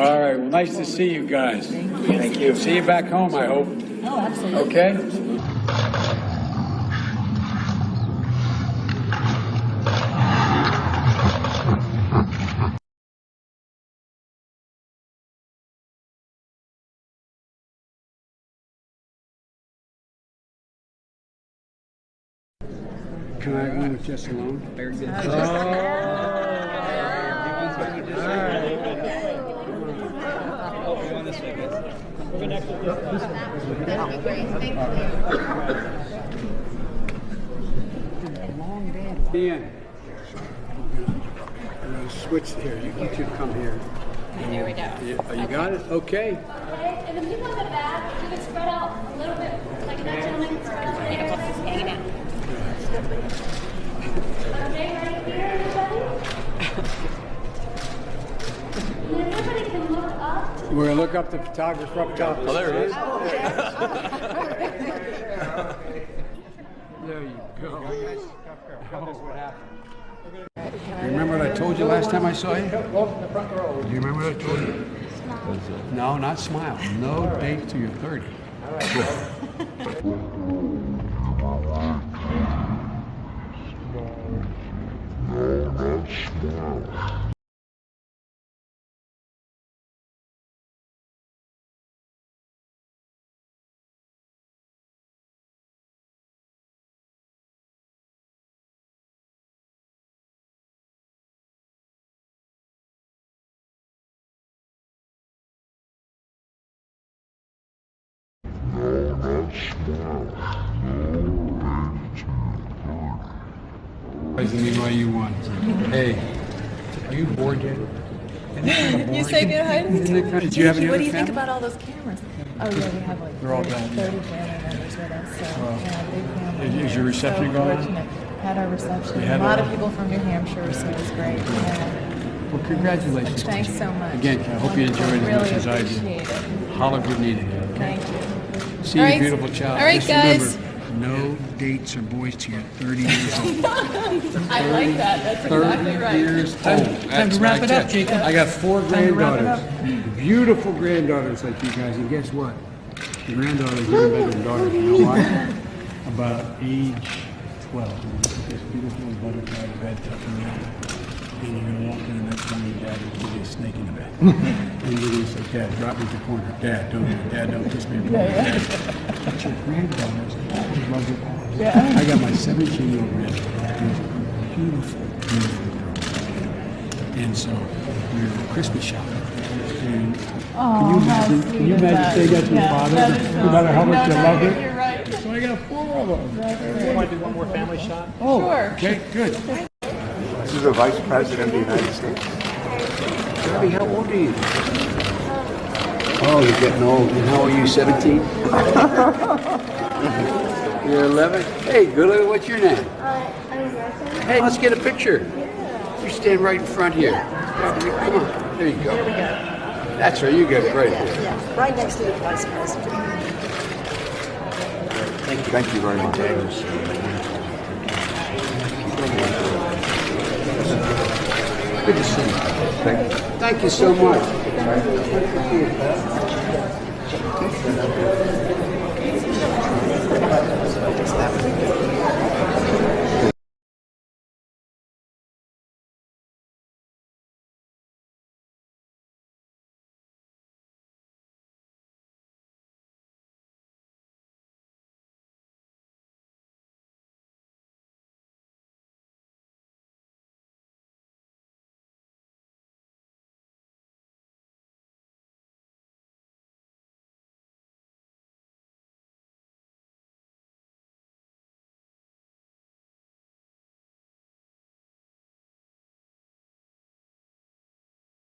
All right, well, nice to see you guys. Thank you. See you back home, I hope. Oh, absolutely. Okay? Can I go with Jess alone? Oh. Ian, I'm gonna switch here. You you two come here. There we go. You- oh, You got it? Okay. Okay, and the people in the back, you can spread out a little bit, like that gentleman, spread out a little hanging out. Okay, right here, everybody? And everybody can look up. We're gonna look up the photographer up top. Oh, there it is. There you go. You remember what I told you last time I saw you? Do you remember what I told you? No, not smile. No date till you're 30. Mean why you won. Hey, are you bored yet? You say good it kind you have any What do you think about all those cameras? Oh, yeah, we have like They're all 30 gone, 30 family members with us, so, yeah, big family. Is- is your reception So going fortunate. Had our reception. You A lot a- of people from New Hampshire, so it was great. Yeah. Well, congratulations. Thanks so much. Again, I hope you enjoyed it as much as I did. appreciate it. Holler if you. Thank you. See All you, right. beautiful child. All right, Just guys. remember, no dates or boys till you're 30 years old. I like that. That's 30 exactly right. years old. That's to wrap it I up. Jacob. I got four to wrap it granddaughters. Beautiful granddaughters like you guys. And guess what? The granddaughters are even better than daughters. You know why? About age 12. This beautiful butterfly bed tucking in. And you're going to walk in the next morning, Dad will give you a snake in the bed. and you're going to say, Dad, drop me at the corner. Dad, don't do it. Dad, don't kiss me. in the corner. Dad. But your granddaughters always love their papas. I got my 17 year old granddaughter. Beautiful, beautiful girl. And so we were at Christmas shopping. And can you imagine? Can you imagine saying that to your father? No matter how much you love it. You're right. So I got four of them. Want to do one more family shot? Oh, Sure. okay, good. This is the Vice President of the United States. Debbie, how old are you? Oh, you're getting old. And how are you? 17? you're 11. Hey, good. What's your name? Hey, let's get a picture. Yeah. You stand right in front here. Come on. There you go. There we go. That's right. You get it right here. Yeah, right next to the vice president. Thank you very much. Good to see you. Thank you. Thank you so much.